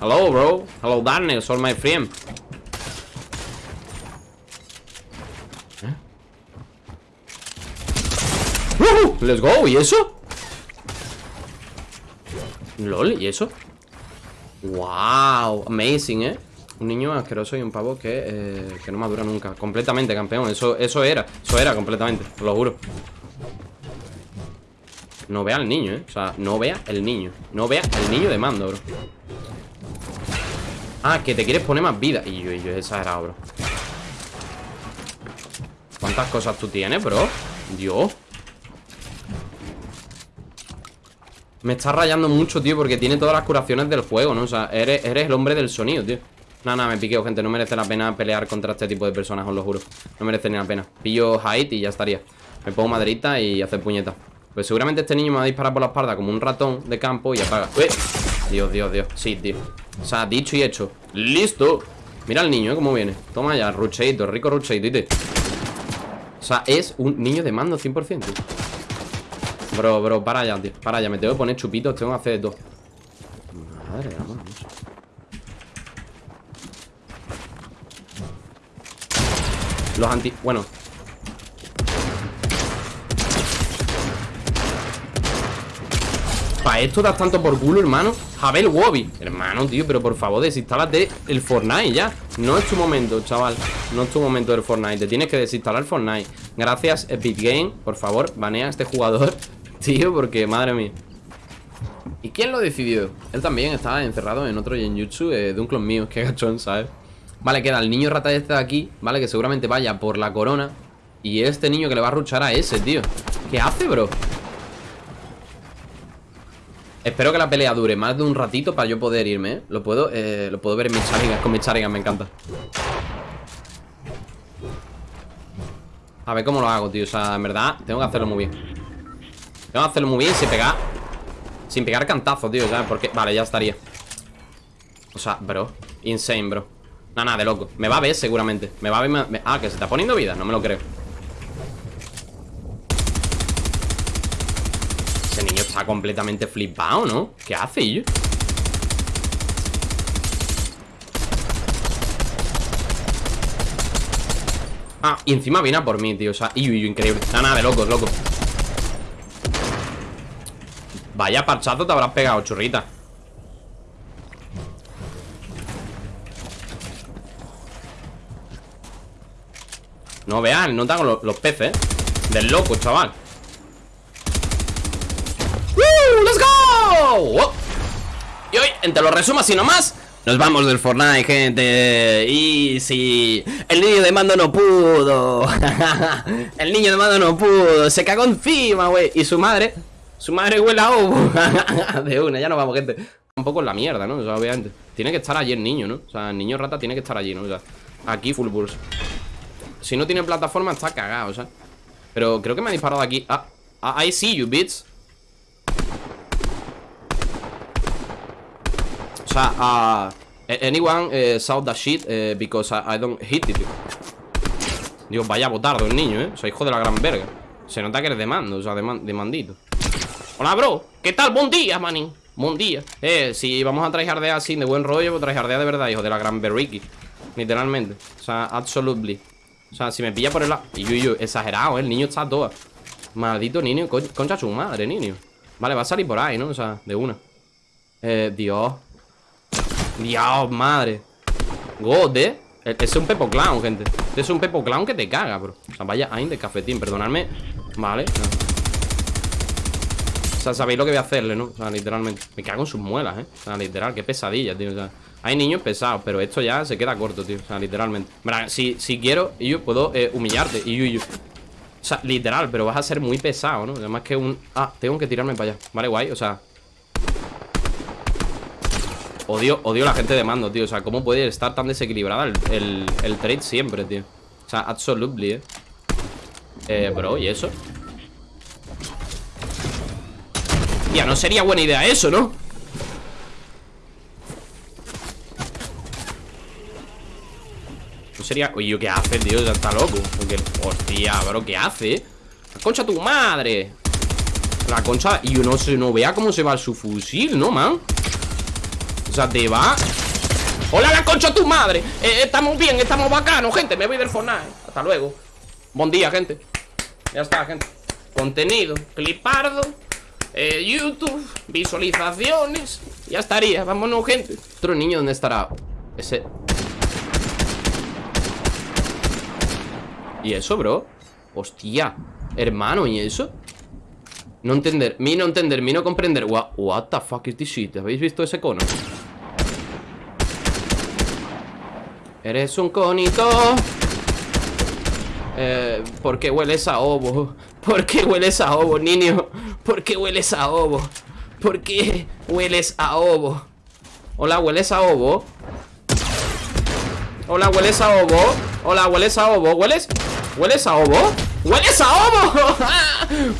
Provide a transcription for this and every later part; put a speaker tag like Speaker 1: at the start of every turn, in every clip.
Speaker 1: Hello, bro. Hello, darkness, all my friend. ¿Eh? Let's go, ¿y eso? LOL, ¿y eso? Wow, amazing, ¿eh? Un niño asqueroso y un pavo que, eh, que no madura nunca Completamente, campeón, eso, eso era Eso era completamente, lo juro No vea al niño, ¿eh? O sea, no vea el niño No vea el niño de mando, bro Ah, que te quieres poner más vida. Y yo, y yo exagerado, bro. ¿Cuántas cosas tú tienes, bro? Dios. Me está rayando mucho, tío Porque tiene todas las curaciones del juego, ¿no? O sea, eres, el hombre del sonido, tío. Nada, nada, me piqueo, gente. No merece la pena pelear contra este tipo de personas, os lo juro. No merece ni la pena. Pillo height y ya estaría. Me pongo maderita y hacer puñeta Pues seguramente este niño me va a disparar por la espalda Como un ratón de campo y apaga. ¡Uy! Dios, Dios, Dios Sí, tío O sea, dicho y hecho ¡Listo! Mira al niño, ¿eh? Cómo viene Toma ya, rucheito, rico rucheito, ¿viste? O sea, es un niño de mando 100%, tío Bro, bro, para ya, tío Para ya, me tengo que poner chupitos Tengo que hacer todo Madre de amor Los anti... Bueno ¿Para esto das tanto por culo, hermano? Jabel Wobby. Hermano, tío, pero por favor, desinstálate el Fortnite ya. No es tu momento, chaval. No es tu momento del Fortnite. Te tienes que desinstalar Fortnite. Gracias, Epic Game Por favor, banea a este jugador Tío, porque, madre mía. ¿Y quién lo decidió? Él también estaba encerrado en otro Genjutsu eh, de un clon mío Qué gachón, ¿sabes? Vale, queda el niño rata este de aquí Vale, que seguramente vaya por la corona. Y este niño que le va a ruchar a ese, tío. ¿Qué hace, bro? Espero que la pelea dure más de un ratito para yo poder irme, ¿eh? Lo puedo, eh, lo puedo ver en mis charigas, con mis charigas, me encanta. A ver cómo lo hago, tío O sea, en verdad, tengo que hacerlo muy bien. Tengo que hacerlo muy bien sin pegar Sin pegar cantazos, tío, ¿sabes? Porque, vale, ya estaría. O sea, bro Insane, bro. Nada, nada, de loco. Me va a ver seguramente. Me va a ver... Ah, que se está poniendo vida No me lo creo Ese niño está completamente flipado, ¿no? ¿Qué hace, yo? Ah, y encima viene a por mí, tío O sea, increíble Nada, nada, de locos, loco Vaya parchazo te habrás pegado, churrita No vean, no tengo los, peces, ¿eh? Del loco, chaval ¡Woo! ¡Let's Y hoy, entre los resumo así nomás Nos vamos del Fortnite, gente. Y si El niño de mando no pudo. El niño de mando no pudo. Se cagó encima, güey. Y su madre Su madre huele a De una, ya nos vamos, gente. Un poco en la mierda, ¿no? O sea, obviamente. Tiene que estar allí el niño, ¿no? O sea, el niño rata tiene que estar allí, ¿no? O sea, aquí full burst si no tiene plataforma está cagado, o sea Pero creo que me ha disparado aquí. Ah, ah I see you, bitch sea, uh, anyone uh, saw that shit uh, because I, don't hit it Digo, vaya botardo el niño, ¿eh? O sea, hijo de la gran verga. Se nota que eres de mando, o sea, de, man mandito. Hola, bro. ¿Qué tal? Buen día, manín Buen día. Eh, si vamos a tryhardear así de buen rollo Pues tryhardear de verdad, hijo de la gran berriki Literalmente. O sea, absolutely. O sea, si me pilla por el lado Y yo, yo, exagerado, ¿eh? El niño está todo Maldito niño, concha su madre, niño. Vale, va a salir por ahí, ¿no? O sea, de una. Eh, Dios Dios, madre. God, ¿eh? es un Pepo Clown, gente. Es un Pepo Clown que te caga, bro. O sea, vaya ahí de cafetín, perdonadme. Vale. O sea, sabéis lo que voy a hacerle, ¿no? O sea, literalmente. Me cago en sus muelas, ¿eh? O sea, literal, qué pesadilla, tío. O sea hay niños pesados, pero esto ya se queda corto, tío. O sea, literalmente. Si, si quiero, yo puedo eh, humillarte. Y yo, O sea, literal, pero vas a ser muy pesado, ¿no? Además que un... Ah, tengo que tirarme para allá. Vale, guay, o sea Odio, odio la gente de mando, tío O sea, ¿cómo puede estar tan desequilibrada el, el, trade siempre, tío? O sea, absolutely, eh Eh, bro, ¿y eso? Ya, no sería buena idea eso, ¿no? sería... Oye, ¿qué hace, tío? Ya está loco Porque... Hostia, bro, ¿qué hace? La concha tu madre La concha... Y uno se no vea cómo se va su fusil, ¿no, man? O sea, te va Hola la concha tu madre eh, Estamos bien, estamos bacanos, gente Me voy del Fortnite Hasta luego Buen día, gente Ya está, gente Contenido Clipardo eh, YouTube Visualizaciones Ya estaría Vámonos, gente Otro niño, ¿dónde estará? Ese ¿Y eso, bro? Hostia Hermano, ¿y eso? No entender, mi no entender, mi no comprender What, what the fuck is this shit? ¿Habéis visto ese cono? Eres un conito eh, ¿Por qué hueles a ovo? ¿Por qué hueles a ovo, niño? ¿Por qué hueles a ovo? ¿Por qué hueles a ovo? Hola, ¿hueles a ovo? Hola, ¿hueles a ovo? Hola, ¿hueles a ovo? ¿Hueles? ¿Hueles a ovo? ¡Hueles a ovo!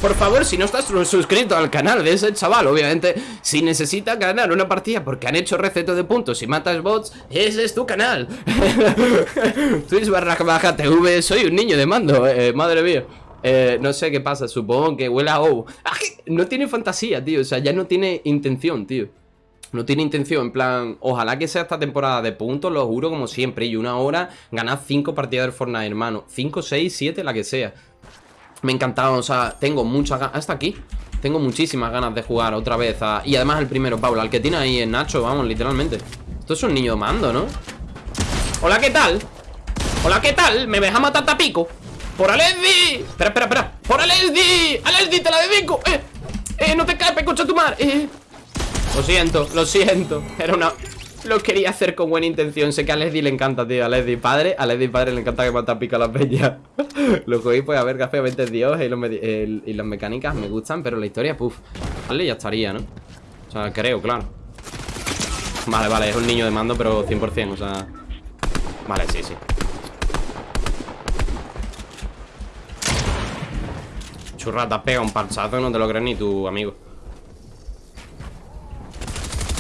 Speaker 1: Por favor, si no estás suscrito al canal de ese chaval Obviamente, si necesita ganar una partida Porque han hecho receto de puntos y matas bots Ese es tu canal. Twitch barra baja TV Soy un niño de mando, eh, madre mía. Eh, no sé qué pasa, supongo que huele a ah, No tiene fantasía, tío O sea, ya no tiene intención, tío. No tiene intención, en plan, ojalá que sea esta temporada de puntos, lo juro como siempre Y una hora, ganar 5 partidas del Fortnite, hermano. 5, 6, 7, la que sea me ha encantado, o sea, tengo muchas ganas Hasta aquí Tengo muchísimas ganas de jugar otra vez Y además el primero, Paula, el que tiene ahí es Nacho, vamos, literalmente Esto es un niño mando, ¿no? Hola, ¿qué tal? Hola, ¿qué tal? ¿Me ves a matar tapico? ¡Por Alesdi! Espera, espera, espera ¡Por Alesdi! ¡Alesdi, te la dedico! ¡Eh! ¡Eh, no te caes, escucha tu mar! ¡Eh! Lo siento, lo siento Era una... Lo quería hacer con buena intención Sé que a Leslie le encanta, tío A padre A Leslie padre le encanta que mata pica a las bellas Lo cogí pues a ver hace es Dios y, las mecánicas me gustan Pero la historia, puff Vale, ya estaría, ¿no? O sea, creo, claro Vale, vale, es un niño de mando Pero 100%, o sea Vale, sí, sí Churrata, pega un parchazo No te lo crees ni tu amigo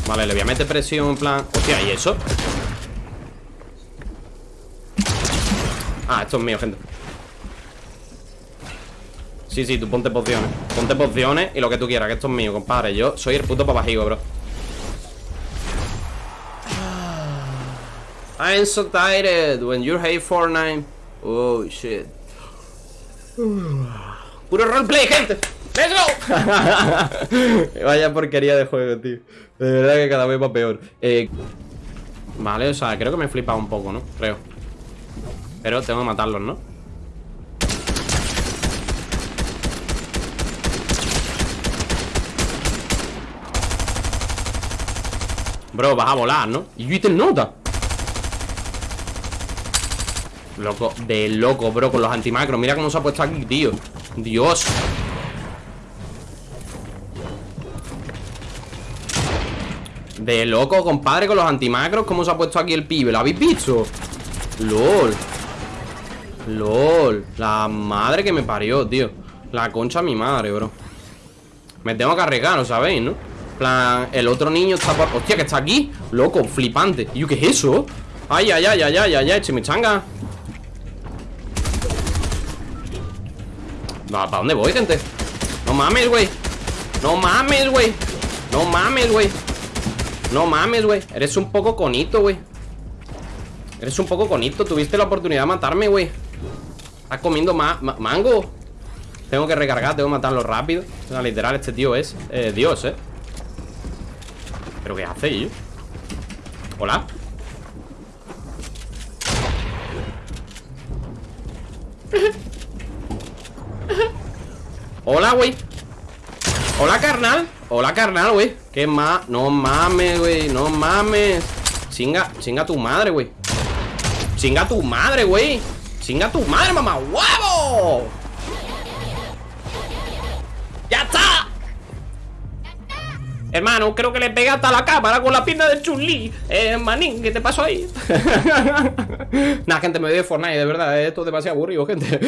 Speaker 1: Vale, le voy a meter presión en plan Hostia, ¿y eso? Ah, esto es mío, gente Sí, sí, tú ponte pociones. Ponte pociones y lo que tú quieras, que esto es mío, compadre. Yo soy el puto papajigo, bro. I'm so tired. When you hate Fortnite. Oh, shit. Puro roleplay, gente. ¡Let's go! Vaya porquería de juego, tío. De verdad que cada vez va peor. Eh, Vale, o sea, creo que me he flipado un poco, ¿no? Creo. Pero tengo que matarlos, ¿no? Bro, vas a volar, ¿no? Y yo hice el nota Loco, de loco, bro Con los antimacros, mira cómo se ha puesto aquí, tío Dios De loco, compadre, con los antimacros ¿Cómo se ha puesto aquí el pibe? ¿Lo habéis visto? LOL LOL La madre que me parió, tío La concha de mi madre, bro Me tengo que arriesgar, ¿lo sabéis, no? Plan, el otro niño está por... Hostia, que está aquí Loco, flipante. ¿Y yo qué es eso? Ay, ay, ay, ay, ay, ay, ay, chimichanga ¿Para dónde voy, gente? No mames, güey. No mames, güey. No mames, güey. No mames, güey. Eres un poco conito, güey. Eres un poco conito. Tuviste la oportunidad de matarme, güey. Estás comiendo mango. Tengo que recargar, tengo que matarlo rápido. O sea, Literal, este tío es eh, Dios, eh ¿Pero qué hace, yo? Hola. Hola, güey. Hola, carnal. Hola, carnal, güey. ¿Qué más? No mames, güey. No mames. Chinga, chinga tu madre, güey. Chinga tu madre, güey. Chinga tu madre, mamá ¡Huevo! Hermano, creo que le pegué hasta la cámara con la pinta de Chun-Li Eh, manín, ¿qué te pasó ahí? Nah, gente, me voy de Fortnite, de verdad Esto es demasiado aburrido, gente